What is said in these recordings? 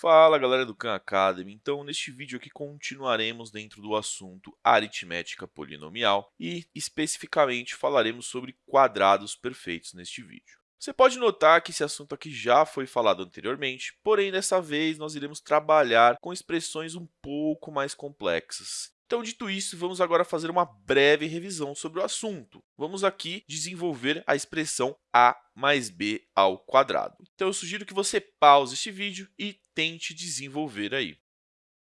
Fala galera do Khan Academy, então neste vídeo aqui continuaremos dentro do assunto aritmética polinomial e especificamente falaremos sobre quadrados perfeitos neste vídeo. Você pode notar que esse assunto aqui já foi falado anteriormente, porém dessa vez nós iremos trabalhar com expressões um pouco mais complexas. Então, dito isso, vamos agora fazer uma breve revisão sobre o assunto. Vamos aqui desenvolver a expressão a mais b ao quadrado. Então, eu sugiro que você pause este vídeo e tente desenvolver aí.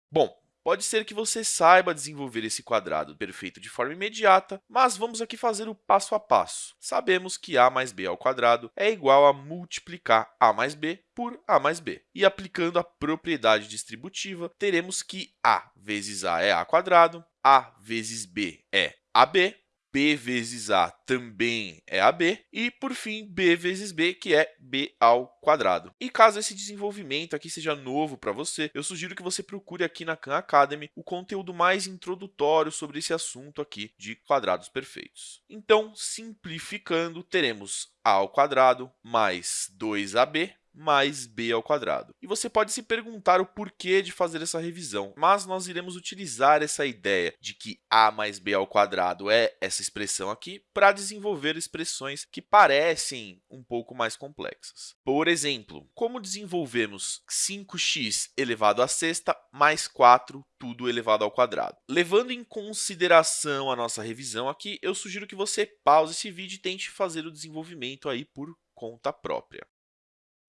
Bom, Pode ser que você saiba desenvolver esse quadrado perfeito de forma imediata, mas vamos aqui fazer o passo a passo. Sabemos que a mais b ao quadrado é igual a multiplicar a mais b por a mais b. E aplicando a propriedade distributiva, teremos que a vezes a é a quadrado, a vezes b é ab, b vezes a também é AB, e, por fim, b vezes b, que é b ao quadrado. E caso esse desenvolvimento aqui seja novo para você, eu sugiro que você procure aqui na Khan Academy o conteúdo mais introdutório sobre esse assunto aqui de quadrados perfeitos. Então, simplificando, teremos a ao quadrado mais 2ab mais b ao quadrado. E você pode se perguntar o porquê de fazer essa revisão, mas nós iremos utilizar essa ideia de que a mais b ao quadrado é essa expressão aqui para desenvolver expressões que parecem um pouco mais complexas. Por exemplo, como desenvolvemos 5x elevado à sexta mais 4 tudo elevado ao quadrado. Levando em consideração a nossa revisão aqui, eu sugiro que você pause esse vídeo e tente fazer o desenvolvimento aí por conta própria.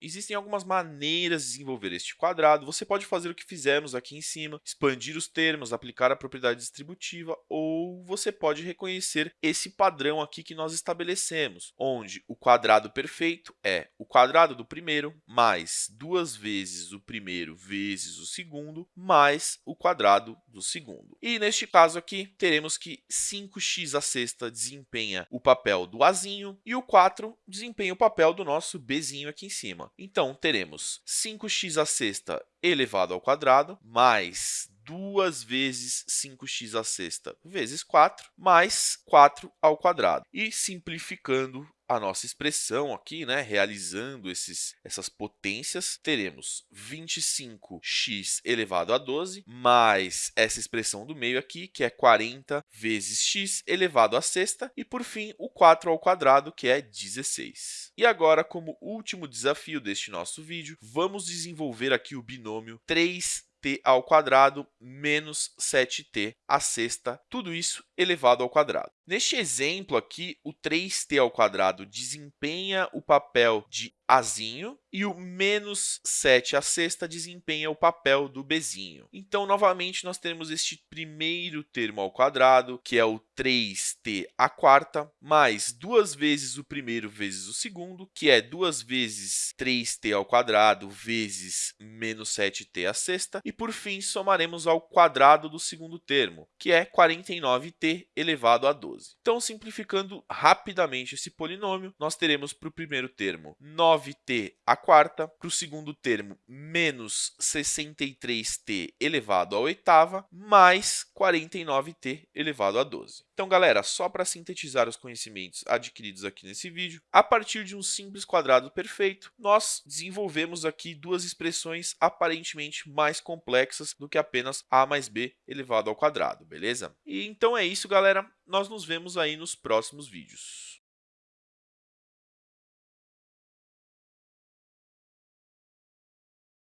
Existem algumas maneiras de desenvolver este quadrado. Você pode fazer o que fizemos aqui em cima, expandir os termos, aplicar a propriedade distributiva, ou você pode reconhecer esse padrão aqui que nós estabelecemos, onde o quadrado perfeito é o quadrado do primeiro mais duas vezes o primeiro vezes o segundo, mais o quadrado do segundo. E neste caso aqui, teremos que 5x a sexta desempenha o papel do azinho e o 4 desempenha o papel do nosso bzinho aqui em cima. Então, teremos 5x à sexta elevado ao quadrado, mais 2 vezes 5x à sexta vezes 4, mais 4 ao quadrado. E simplificando a nossa expressão aqui, né, realizando esses, essas potências, teremos 25x elevado a 12, mais essa expressão do meio aqui, que é 40 vezes x elevado a sexta, e, por fim, o 4 ao quadrado, que é 16. E agora, como último desafio deste nosso vídeo, vamos desenvolver aqui o binômio 3 t ao quadrado menos 7t à sexta, tudo isso elevado ao quadrado. Neste exemplo aqui, o 3t ao quadrado desempenha o papel de azinho e o menos 7 à sexta desempenha o papel do bzinho. Então, novamente, nós temos este primeiro termo ao quadrado, que é o 3t à quarta, mais duas vezes o primeiro vezes o segundo, que é duas vezes 3t ao quadrado vezes menos 7t à sexta, e, por fim, somaremos ao quadrado do segundo termo, que é 49t elevado a 12. Então, simplificando rapidamente esse polinômio, nós teremos para o primeiro termo 9 9t à quarta, para o segundo termo, menos 63t elevado à oitava, mais 49t elevado a 12. Então, galera, só para sintetizar os conhecimentos adquiridos aqui nesse vídeo, a partir de um simples quadrado perfeito, nós desenvolvemos aqui duas expressões aparentemente mais complexas do que apenas a mais b elevado ao quadrado, beleza? E então é isso, galera. Nós nos vemos aí nos próximos vídeos.